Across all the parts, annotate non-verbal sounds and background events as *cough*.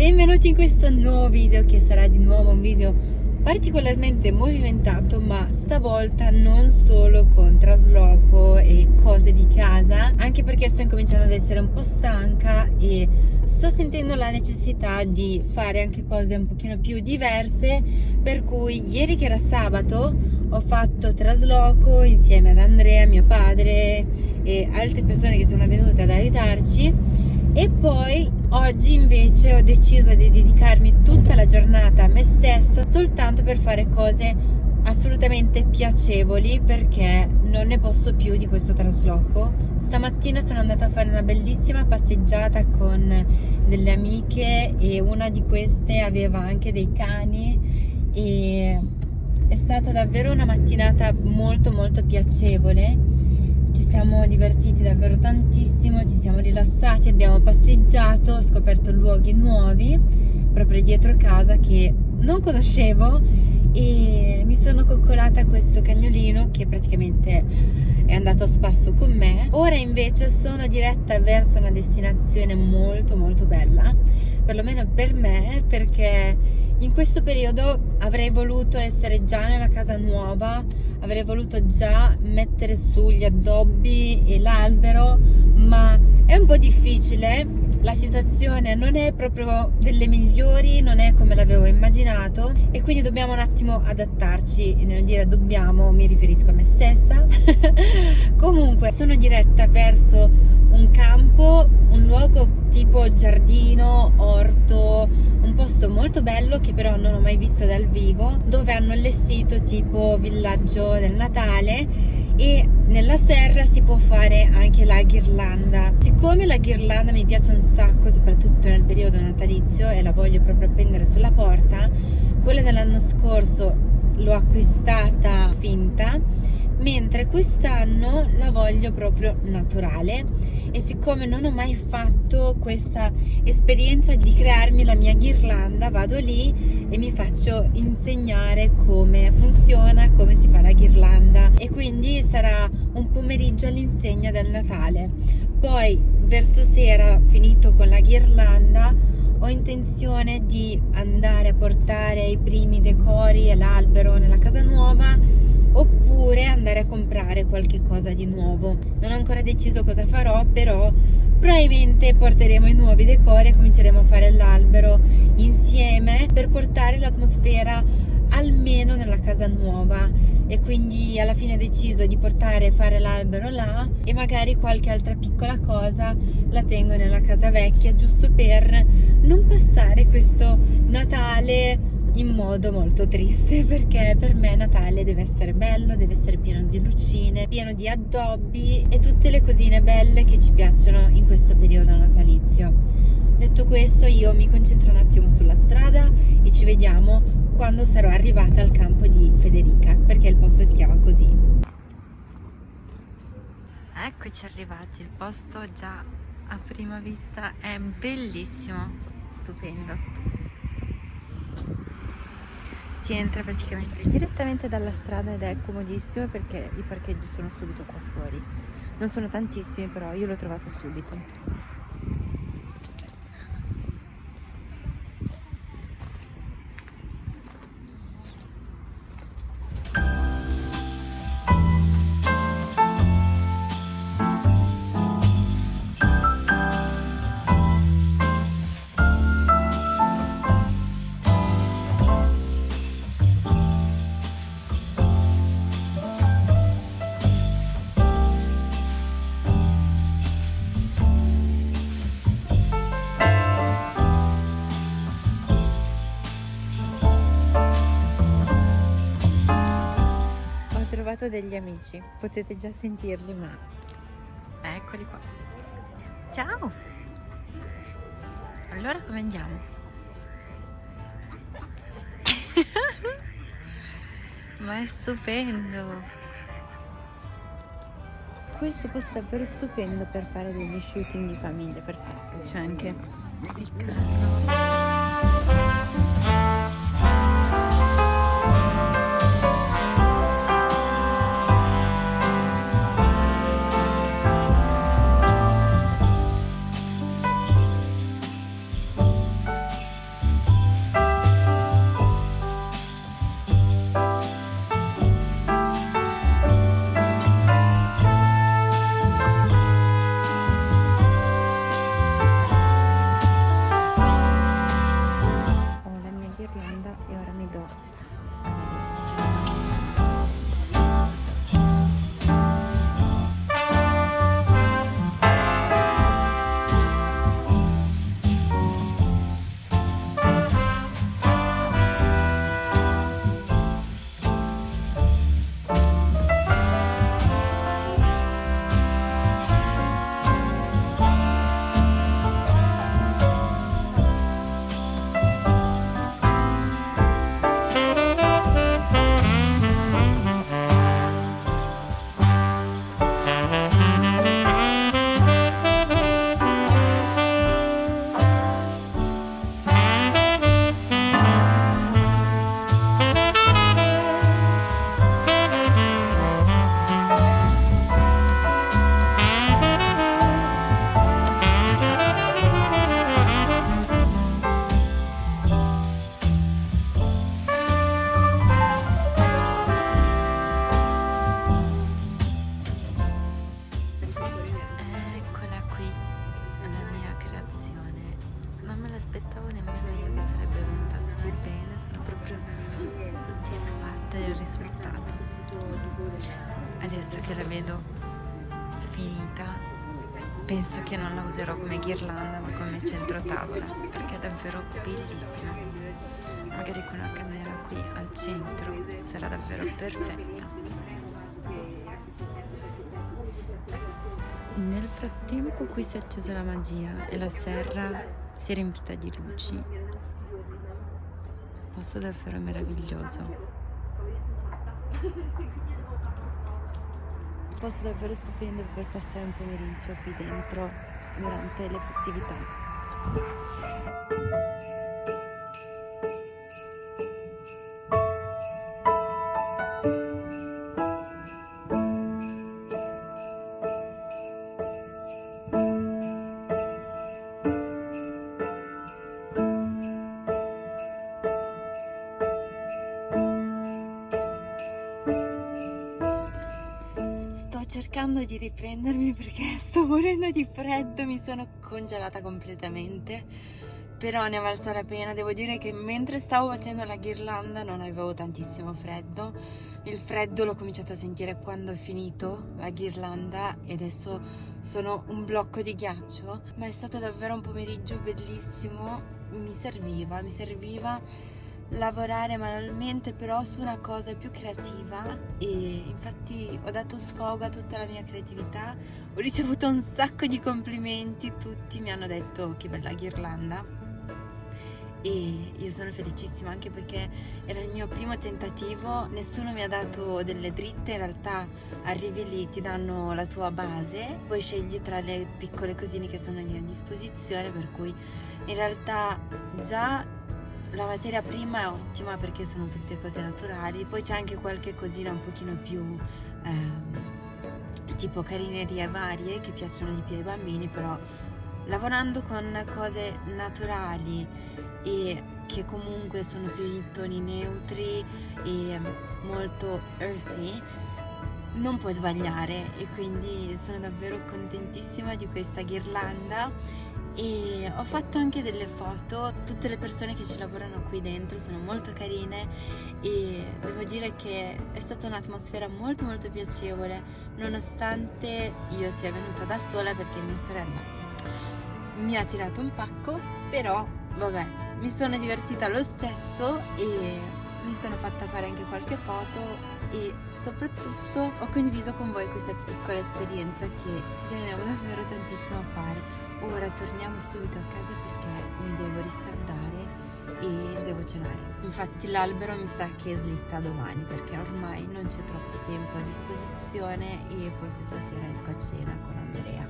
benvenuti in questo nuovo video che sarà di nuovo un video particolarmente movimentato ma stavolta non solo con trasloco e cose di casa anche perché sto incominciando ad essere un po' stanca e sto sentendo la necessità di fare anche cose un pochino più diverse per cui ieri che era sabato ho fatto trasloco insieme ad Andrea, mio padre e altre persone che sono venute ad aiutarci e poi oggi invece ho deciso di dedicarmi tutta la giornata a me stessa soltanto per fare cose assolutamente piacevoli perché non ne posso più di questo trasloco. Stamattina sono andata a fare una bellissima passeggiata con delle amiche e una di queste aveva anche dei cani e è stata davvero una mattinata molto molto piacevole ci siamo divertiti davvero tantissimo, ci siamo rilassati, abbiamo passeggiato, ho scoperto luoghi nuovi proprio dietro casa che non conoscevo e mi sono coccolata questo cagnolino che praticamente è andato a spasso con me. Ora invece sono diretta verso una destinazione molto molto bella, perlomeno per me perché in questo periodo avrei voluto essere già nella casa nuova avrei voluto già mettere su gli addobbi e l'albero ma è un po' difficile. La situazione non è proprio delle migliori non è come l'avevo immaginato e quindi dobbiamo un attimo adattarci nel dire dobbiamo mi riferisco a me stessa. *laughs* Comunque sono diretta verso un campo un luogo tipo giardino, posto molto bello che però non ho mai visto dal vivo, dove hanno allestito tipo villaggio del Natale e nella serra si può fare anche la ghirlanda. Siccome la ghirlanda mi piace un sacco, soprattutto nel periodo natalizio e la voglio proprio appendere sulla porta, quella dell'anno scorso l'ho acquistata finta mentre quest'anno la voglio proprio naturale e siccome non ho mai fatto questa esperienza di crearmi la mia ghirlanda vado lì e mi faccio insegnare come funziona, come si fa la ghirlanda. E quindi sarà un pomeriggio all'insegna del Natale. Poi verso sera finito con la ghirlanda ho intenzione di andare a portare i primi decori e l'albero nella casa nuova oppure andare a comprare qualche cosa di nuovo. Non ho ancora deciso cosa farò però probabilmente porteremo i nuovi decori e cominceremo a fare l'albero insieme per portare l'atmosfera almeno nella casa nuova. E quindi alla fine ho deciso di portare e fare l'albero là e magari qualche altra piccola cosa la tengo nella casa vecchia giusto per non passare questo Natale in modo molto triste perché per me Natale deve essere bello, deve essere pieno di lucine, pieno di addobbi e tutte le cosine belle che ci piacciono in questo periodo natalizio. Detto questo io mi concentro un attimo sulla strada e ci vediamo quando sarò arrivata al campo di Federica perché il posto si chiama così. Eccoci arrivati, il posto già a prima vista è bellissimo, stupendo si entra praticamente direttamente dalla strada ed è comodissimo perché i parcheggi sono subito qua fuori. Non sono tantissimi però io l'ho trovato subito trovato degli amici, potete già sentirli, ma eccoli qua. Ciao! Allora come andiamo? *laughs* ma è stupendo! Questo posto è davvero stupendo per fare degli shooting di famiglia, perfetto, c'è anche il carro. aspettavo nemmeno io che sarebbe venuta così bene, sono proprio soddisfatta del risultato. Adesso che la vedo finita, penso che non la userò come ghirlanda ma come centrotavola, perché è davvero bellissima. Magari con una candela qui al centro sarà davvero perfetta. Nel frattempo qui si è accesa la magia e la serra si è riempita di luci. Posto davvero meraviglioso. Posto davvero stupendo per passare un pomeriggio qui dentro durante le festività di riprendermi perché *laughs* sto morendo di freddo, mi sono congelata completamente, però ne è valsa la pena. Devo dire che mentre stavo facendo la ghirlanda non avevo tantissimo freddo, il freddo l'ho cominciato a sentire quando ho finito la ghirlanda e adesso sono un blocco di ghiaccio, ma è stato davvero un pomeriggio bellissimo, mi serviva, mi serviva lavorare manualmente però su una cosa più creativa. E infatti ho dato sfogo a tutta la mia creatività. Ho ricevuto un sacco di complimenti. Tutti mi hanno detto che bella ghirlanda. E io sono felicissima anche perché era il mio primo tentativo. Nessuno mi ha dato delle dritte. In realtà arrivi lì ti danno la tua base. Poi scegli tra le piccole cosine che sono lì a disposizione per cui in realtà già la materia prima è ottima perché sono tutte cose naturali, poi c'è anche qualche cosina un pochino più eh, tipo carinerie varie che piacciono di più ai bambini, però lavorando con cose naturali e che comunque sono sui toni neutri e molto earthy non puoi sbagliare. E quindi sono davvero contentissima di questa ghirlanda e ho fatto anche delle foto, tutte le persone che ci lavorano qui dentro sono molto carine e devo dire che è stata un'atmosfera molto molto piacevole nonostante io sia venuta da sola perché mia sorella mi ha tirato un pacco però vabbè mi sono divertita lo stesso e mi sono fatta fare anche qualche foto e soprattutto ho condiviso con voi questa piccola esperienza che ci tenevo davvero tantissimo a fare ora torniamo subito a casa perché mi devo riscaldare e devo cenare. Infatti l'albero mi sa che slitta domani perché ormai non c'è troppo tempo a disposizione e forse stasera esco a cena con Andrea.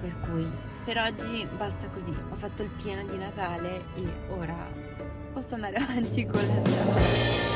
Per cui per oggi basta così. Ho fatto il pieno di Natale e ora posso andare *laughs* avanti con la strada